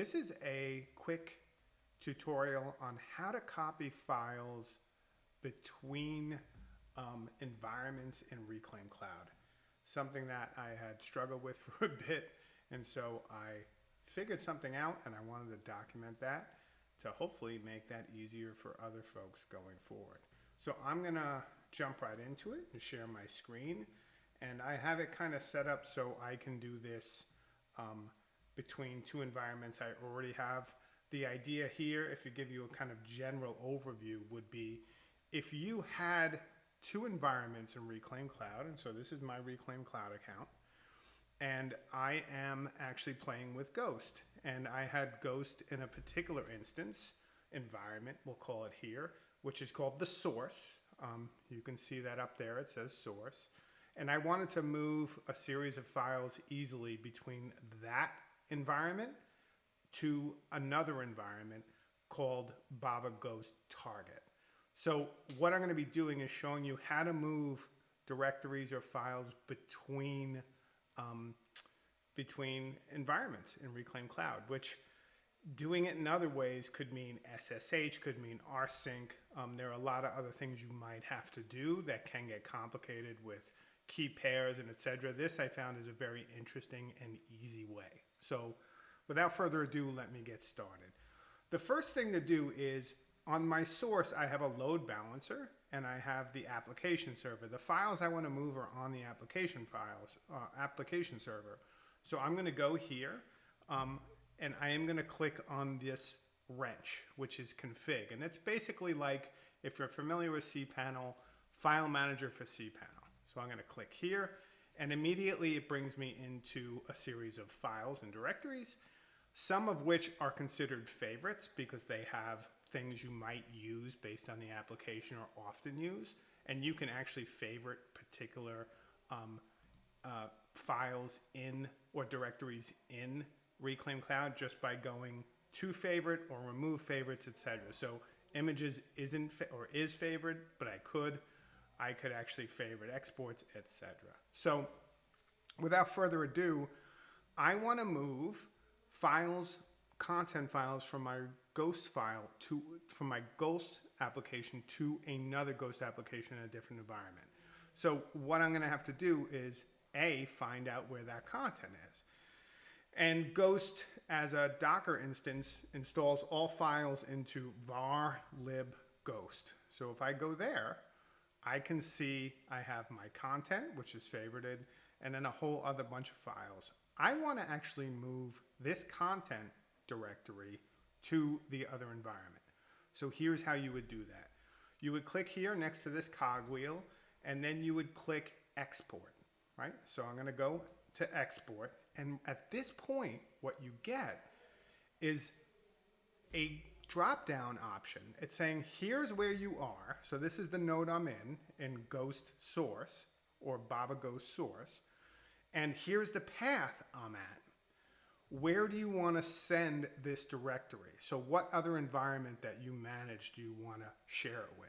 This is a quick tutorial on how to copy files between um, environments in Reclaim Cloud. Something that I had struggled with for a bit, and so I figured something out and I wanted to document that to hopefully make that easier for other folks going forward. So I'm gonna jump right into it and share my screen. And I have it kind of set up so I can do this um, between two environments I already have. The idea here, if you give you a kind of general overview, would be if you had two environments in Reclaim Cloud, and so this is my Reclaim Cloud account, and I am actually playing with Ghost. And I had Ghost in a particular instance, environment, we'll call it here, which is called the source. Um, you can see that up there, it says source. And I wanted to move a series of files easily between that environment to another environment called Bava Ghost Target. So what I'm going to be doing is showing you how to move directories or files between um, between environments in Reclaim Cloud, which doing it in other ways could mean SSH, could mean rsync. Um, there are a lot of other things you might have to do that can get complicated with key pairs and etc. This I found is a very interesting and easy way. So without further ado, let me get started. The first thing to do is on my source, I have a load balancer and I have the application server. The files I want to move are on the application files, uh, application server. So I'm going to go here um, and I am going to click on this wrench, which is config. And it's basically like, if you're familiar with cPanel, file manager for cPanel. So I'm going to click here and immediately it brings me into a series of files and directories, some of which are considered favorites because they have things you might use based on the application or often use. And you can actually favorite particular um, uh, files in or directories in Reclaim Cloud just by going to favorite or remove favorites, etc. So images isn't or is favored, but I could. I could actually favorite exports, etc. So without further ado, I want to move files, content files from my Ghost file to from my Ghost application to another Ghost application in a different environment. So what I'm going to have to do is A, find out where that content is. And Ghost, as a Docker instance, installs all files into var lib ghost. So if I go there, I can see I have my content, which is favorited, and then a whole other bunch of files. I want to actually move this content directory to the other environment. So here's how you would do that. You would click here next to this cogwheel, and then you would click export, right? So I'm going to go to export. And at this point, what you get is a drop down option. It's saying, here's where you are. So this is the node I'm in, in Ghost source or Bava Ghost source. And here's the path I'm at. Where do you want to send this directory? So what other environment that you manage do you want to share it with?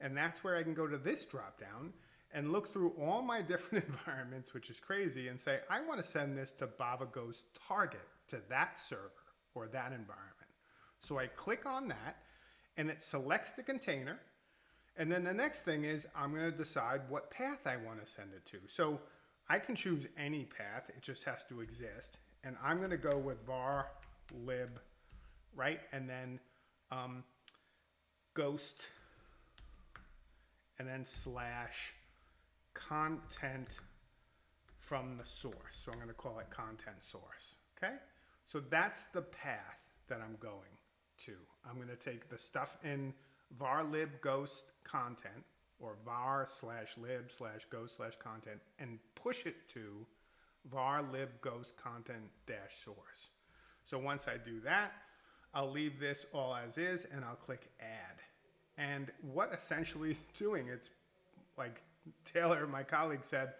And that's where I can go to this drop down and look through all my different environments, which is crazy, and say, I want to send this to Bava Ghost target, to that server or that environment. So I click on that and it selects the container. And then the next thing is I'm going to decide what path I want to send it to. So I can choose any path. It just has to exist. And I'm going to go with var lib, right? And then um, ghost and then slash content from the source. So I'm going to call it content source. Okay. So that's the path that I'm going to. I'm going to take the stuff in var lib ghost content or var slash lib slash ghost slash content and push it to var lib ghost content dash source. So once I do that, I'll leave this all as is and I'll click add. And what essentially it's doing, it's like Taylor, my colleague said,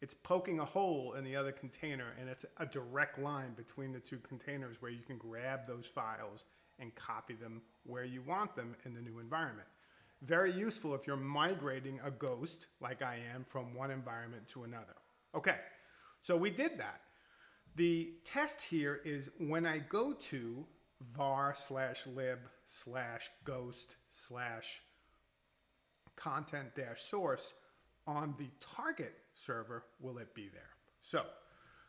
it's poking a hole in the other container and it's a direct line between the two containers where you can grab those files and copy them where you want them in the new environment. Very useful if you're migrating a ghost, like I am, from one environment to another. Okay, so we did that. The test here is when I go to var slash lib slash ghost slash content dash source on the target server, will it be there? So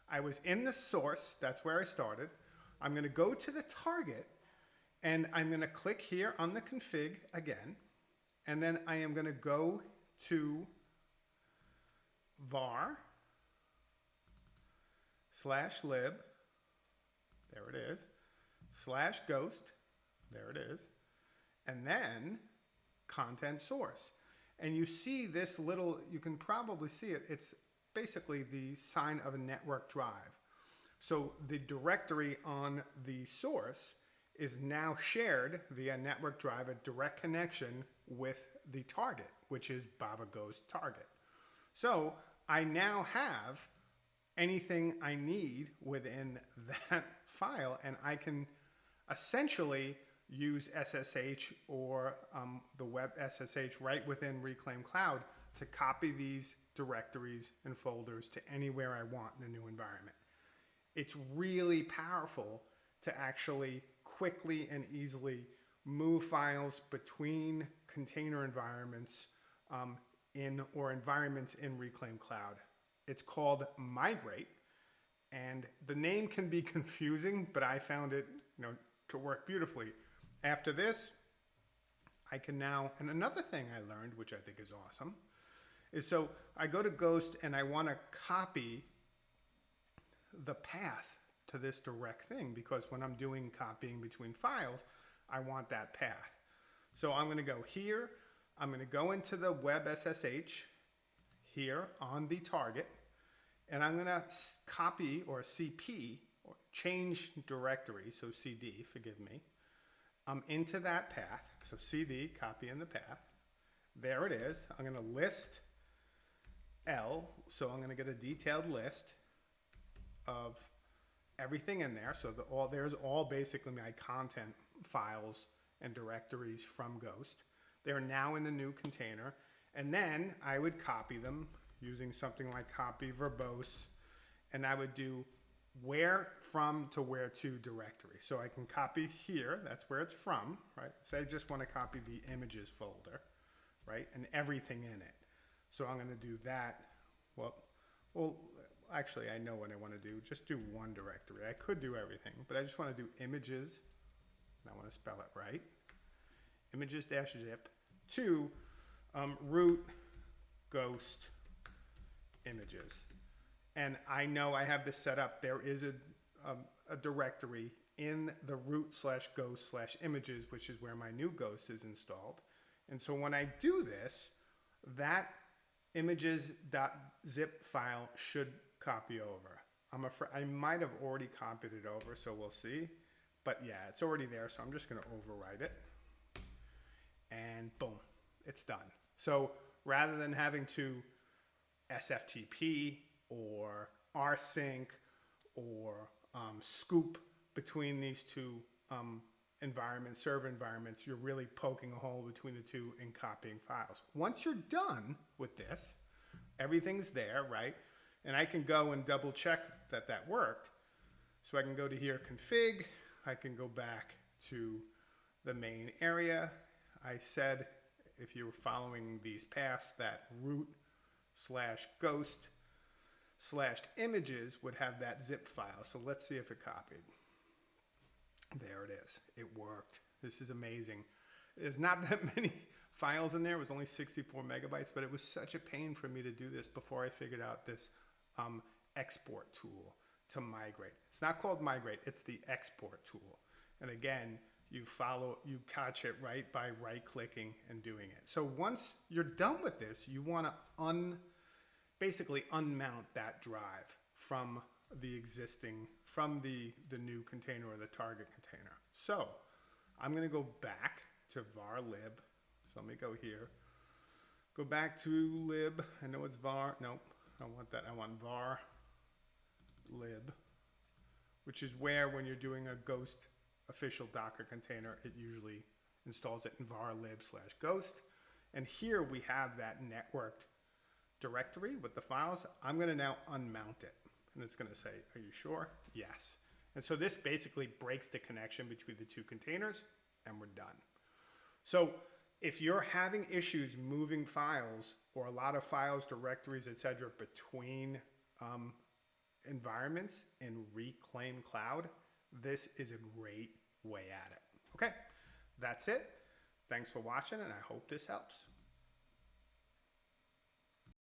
I was in the source, that's where I started. I'm gonna go to the target and I'm gonna click here on the config again. And then I am gonna go to var slash lib, there it is, slash ghost, there it is, and then content source. And you see this little, you can probably see it, it's basically the sign of a network drive. So the directory on the source is now shared via network drive, a direct connection with the target, which is Bava Ghost target. So I now have anything I need within that file and I can essentially use SSH or um, the web SSH right within Reclaim Cloud to copy these directories and folders to anywhere I want in a new environment. It's really powerful to actually quickly and easily move files between container environments um, in or environments in Reclaim Cloud. It's called Migrate, and the name can be confusing, but I found it, you know, to work beautifully. After this, I can now, and another thing I learned, which I think is awesome, is so I go to Ghost and I want to copy the path to this direct thing because when I'm doing copying between files, I want that path. So I'm going to go here. I'm going to go into the web SSH here on the target and I'm going to copy or CP or change directory, so CD, forgive me, I'm into that path. So CD, copy in the path. There it is. I'm going to list L, so I'm going to get a detailed list of everything in there. So the, all there's all basically my content files and directories from Ghost. They're now in the new container. And then I would copy them using something like copy verbose. And I would do where from to where to directory. So I can copy here, that's where it's from, right? Say I just want to copy the images folder, right? And everything in it. So I'm going to do that. Well, well, actually I know what I want to do. Just do one directory. I could do everything, but I just want to do images. I want to spell it right. Images dash zip to um, root ghost images. And I know I have this set up. There is a, um, a directory in the root slash ghost slash images, which is where my new ghost is installed. And so when I do this, that images.zip file should copy over. I'm afraid I might have already copied it over, so we'll see. But yeah, it's already there, so I'm just gonna overwrite it. And boom, it's done. So rather than having to SFTP or rsync or um, scoop between these two um, environments, server environments, you're really poking a hole between the two and copying files. Once you're done with this, everything's there, right? And I can go and double check that that worked. So I can go to here, config, I can go back to the main area. I said, if you were following these paths, that root slash ghost slash images would have that zip file. So let's see if it copied. There it is. It worked. This is amazing. There's not that many files in there. It was only 64 megabytes, but it was such a pain for me to do this before I figured out this um, export tool to migrate. It's not called migrate, it's the export tool. And again, you follow, you catch it right by right clicking and doing it. So once you're done with this, you want to un, basically unmount that drive from the existing, from the, the new container or the target container. So I'm going to go back to var lib. So let me go here. Go back to lib. I know it's var. Nope. I want that. I want var lib, which is where when you're doing a ghost official Docker container, it usually installs it in var lib slash ghost. And here we have that networked directory with the files. I'm going to now unmount it. And it's going to say, are you sure? Yes. And so this basically breaks the connection between the two containers and we're done. So if you're having issues moving files or a lot of files, directories, etc., between um, environments in Reclaim Cloud, this is a great way at it. Okay, that's it. Thanks for watching, and I hope this helps.